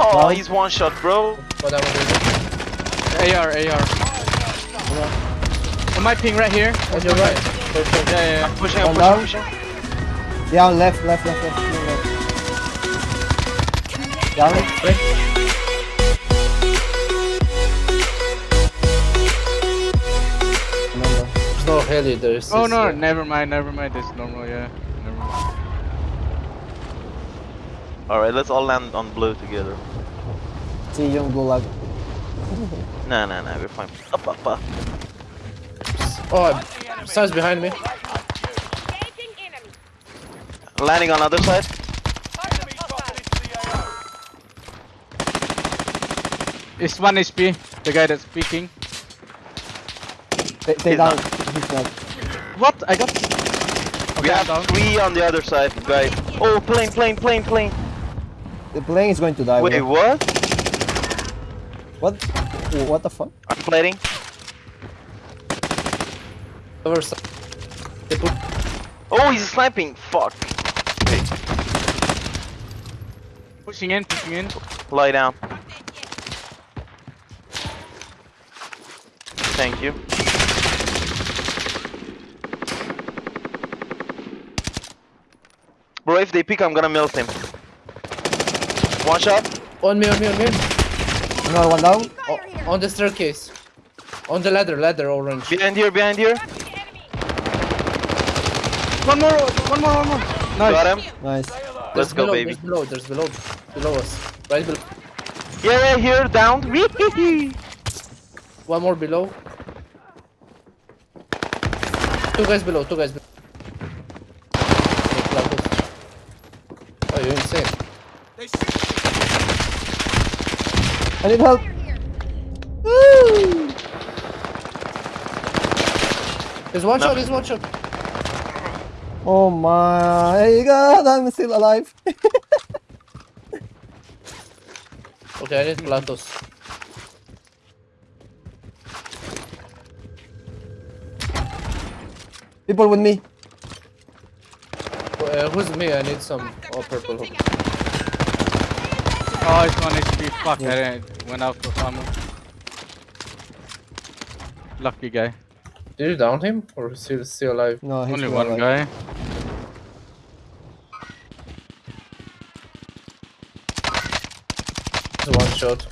Oh, Down. he's one shot, bro. What I was AR, AR. Am I ping right here. On your right. Perfect. Yeah, yeah, yeah. Pushing, I'm One pushing, down. pushing. Yeah, left, left, left, left. no, left. Down. Remember. There's no heli. There's. Oh this, no, uh, never mind, never mind. It's normal, yeah. Never mind. Alright, let's all land on blue together. See you yung gulag. Nah, nah, nah, we're fine. Up, up, up. Oh, Size behind me. Landing on other side. It's one HP, the guy that's speaking. They, they down. He's not. What? I got. we have down. three on the other side, guys. Oh, plane, plane, plane, plane. The plane is going to die. Wait, bro. what? What? What the fuck? I'm plating. Over side. Oh, he's sniping. Fuck. Pushing in, pushing in. Lie down. Thank you. Bro, if they pick, I'm gonna melt him. One shot. On me, on me, on me. Another one down. Fire here. Oh, on the staircase. On the ladder, ladder orange. Behind here, behind here. One more, one more, one more. Nice. Got him. Nice. Let's There's go, below, baby. There's below, there's below, below us. Right below. Yeah, yeah, here, down. One more below. Two guys below, two guys below. Oh, you're insane. I need help. Woo! There's one No. shot, there's one shot. Oh my god, I'm still alive. Okay, I need platos. People with me. Uh, who's me? I need some oh, purple hook. Oh, it's one HP. Fuck, I didn't- went out of ammo. Lucky guy. Did you down him? Or is he still alive? No, he's Only one alive. guy. It's one shot.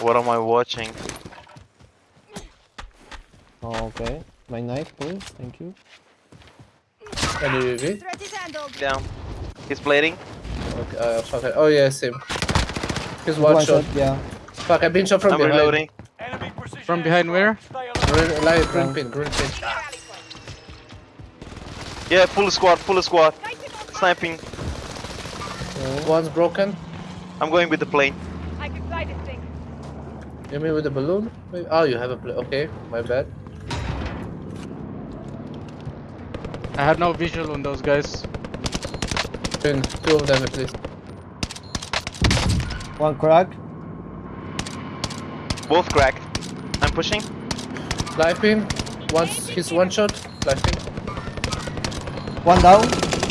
What am I watching? Oh, okay. My knife, please. Thank you. Any UAV? Threat is. Down. He's plating. Okay, uh, fuck it. Oh, yeah, same. He's one, shot. Yeah. Fuck, I've been shot from I'm behind. reloading. From behind where? Green, live, green pin, green pin. Yeah, full squad, full squad. Sighted on target. Sniping. One's broken. I'm going with the plane. I can fly this thing. You mean with the balloon? Oh, you have a plane. Okay, my bad. I have no visual on those guys. Pin, two of them at least. One crack. Both cracked. I'm pushing. Live pin. Once he's one shot. Live pin. One down.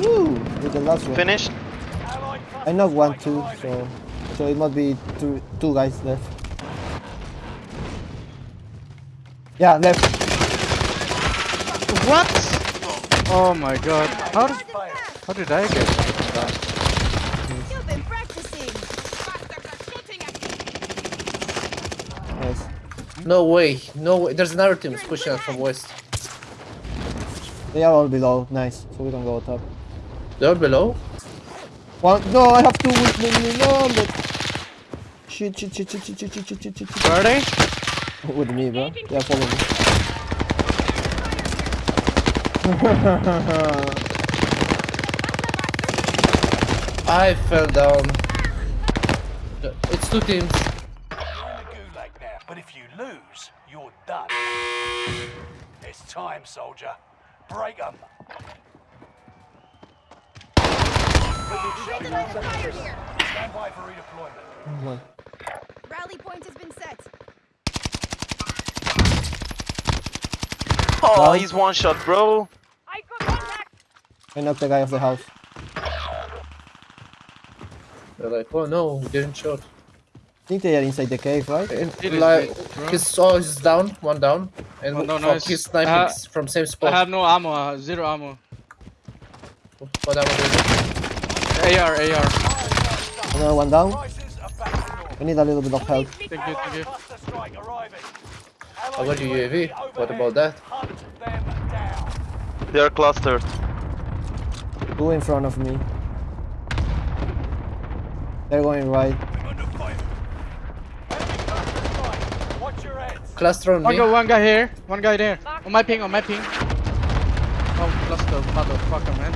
Woo! With the last one. Finished. I knocked one two, so so it must be two two guys left. Yeah, left. What? Oh my god. How did, how did I get that? You've been practicing. Nice. No way. No way. There's another team pushing us from west. They are all below. Nice. So we don't go top. They're below. One. No, I have two with me. No, but shit, shit, shit, shit, shit, shit, shit, shit, shit, shit. Where are they? With me, bro. Yeah, follow me. I fell down. It's two teams. You're in the gulag now, but if you lose, you're done. It's time, soldier. Break 'em. Taking over fire here. Stand by for redeployment. Rally point has been set. Oh, he's one shot, bro. I knocked the guy off the house. They're like, oh no, we didn't shoot. I think they are inside the cave, right? And, It is like, big, bro. his oh, he's down, one down, and Oh, no, fuck, nice. he's sniping Uh, from same spot. I have no ammo, uh, zero ammo. What am I doing? AR, AR. Another one down. Prices are back to normal. I need a little bit of help. Thank you, thank you. Cluster strike arriving. I got you UAV. What about that? Hunt them down. They are clustered. Two in front of me. They're going right. Under fire. Enemy cluster strike. Watch your heads. Cluster on One me. guy, one guy here, one guy there. On my ping, on my ping. Oh, cluster, motherfucker, man.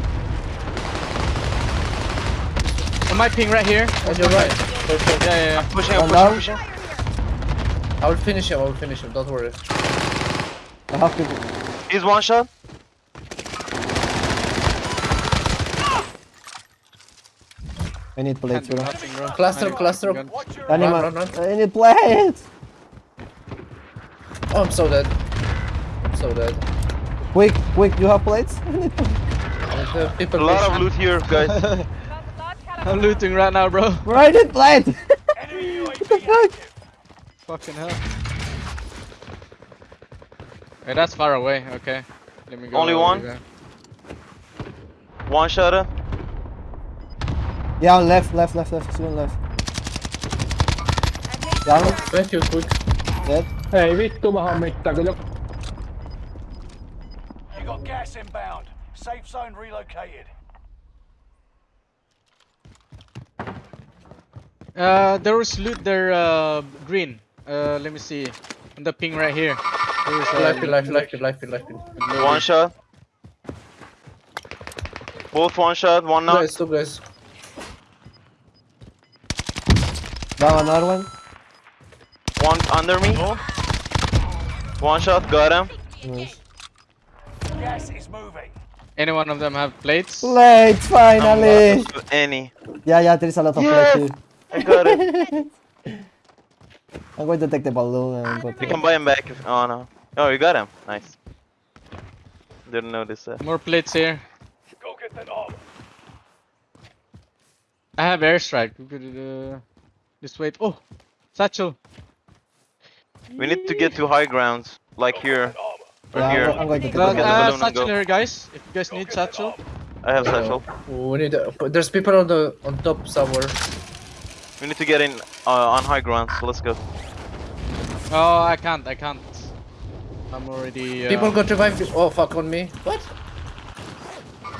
On my ping right here. On your right. Perfect. Yeah, yeah, yeah. Pushing, One I'm down. pushing, pushing. I will finish him. I will finish him. Don't worry. I have to. He's one shot. I need plates, bro. Cluster, I cluster. gun. Watch your Animal. run, run. I need plates. Oh, I'm so dead. I'm so dead. Quick, quick, you have plates? I need plates. And, A lot of loot here, guys. Found a large caliber. I'm looting right now, bro. Bro, I need plates. what the fuck? Fucking hell. Hey, that's far away. Okay. Let me go. Only one? One shot. Yeah, left, left, left, left. Soon left. Down. Thank you, quick. Dead. Ei vittu, mä hommittaa kyllä. You got gas inbound. Safe zone relocated. Uh, there was loot there, uh, green. Uh, let me see. On the ping right here. There was, uh, Life, life, life, life, life. One shot. Both one shot, one knock. Guys, two guys. Down another one. One under me. One shot, got him. Nice. Gas is moving. Any one of them have plates? Plates, finally. Any. Yeah, yeah, there is a lot of Yes. plates here. I got it. I'm going to take the balloon and go You can buy him back if. Oh no. Oh, you got him. Nice. Didn't notice that. More plates here. Go get that armor. I have airstrike. We could uh, just wait. Oh, satchel. We need to get to high grounds, like here. Or Yeah, here. I'm, I'm going to take get the balloon. uh, balloon satchel here, guys. If you guys need satchel. I have satchel. We need. Uh, there's people on the on top somewhere. We need to get in uh, on high ground. So let's go. Oh, I can't. I can't. I'm already. Uh, People got revived. Oh fuck on me. What?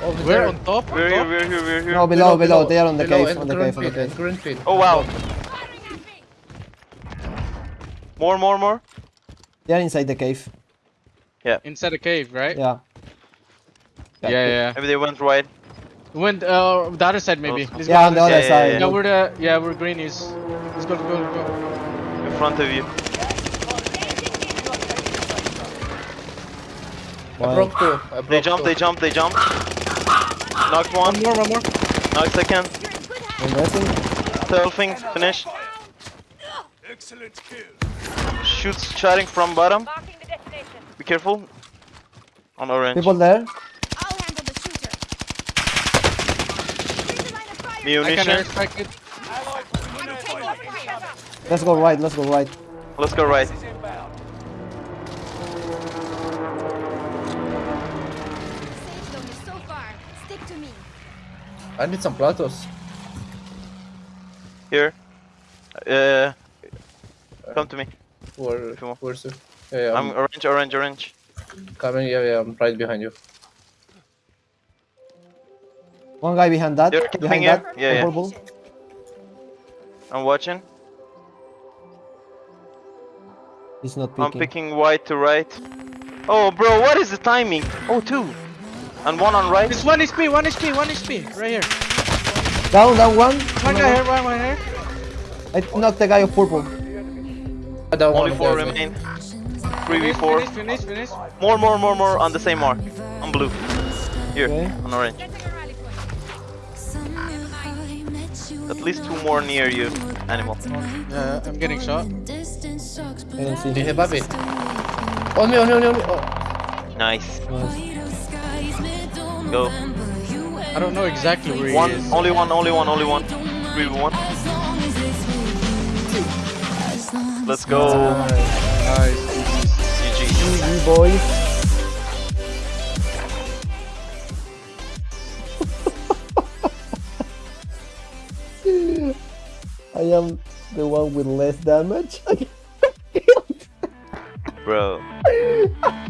Over We're there. on top. We're here. top? We're here. We're here. No, below, below, They are on the below, cave, on the cave, on the cave. Green. Oh wow. Firing at me. More, more, more. They are inside the cave. Yeah. Inside the cave, right? Yeah. Yeah, yeah. yeah. Maybe they went right. Went uh, the other side maybe. Also. Let's Yeah, on the other other yeah, side. yeah, Yeah, where the yeah where green is. Let's go, go, go. In front of you. I broke two. I broke They jumped. two. They jumped. They jumped. Knocked one. One more, one more. Knocked second. You're in good hands. I'm resting. Selfing. Finish. Excellent kill. Shoots shooting from bottom. Marking the destination. Be careful. On orange. People there. I'll handle the shooter. Here's the line of fire. I can Munition. airstrike it. Allied I'm taking off fire. Let's go right, let's go right. Let's go right. Gas is inbound. Safe zone is so far. Stick to me. I need some platos. Here. Uh, come to me. Where? Come on. Where's it? Yeah, yeah, I'm I'm orange, orange, orange. coming. Yeah, yeah, I'm right behind you. One guy behind that. They're camping Behind here? that. Yeah, yeah. I'm watching. He's not picking. I'm picking. picking white to right. Oh, bro, what is the timing? Oh, two. And one on right. It's one HP, one HP, one HP. Right here. Down, down one. One guy here, one, one here. I knocked the guy of purple. I don't Only four remain. 3v4. finish, finish, finish. More, more, more, more on the same mark. On blue. Here, Okay. on orange. Getting a rally point. At least two more near you, animal. Yeah, I'm getting shot. I don't see Do you him. have Bobby? Oh, on me, on me, on me, on me. Oh. Nice. Nice. Go. I don't know exactly where One, he is. only one, only one, only one. Three v one. Let's go. Nice. GG. GG, boys. I am the one with less damage. Bro.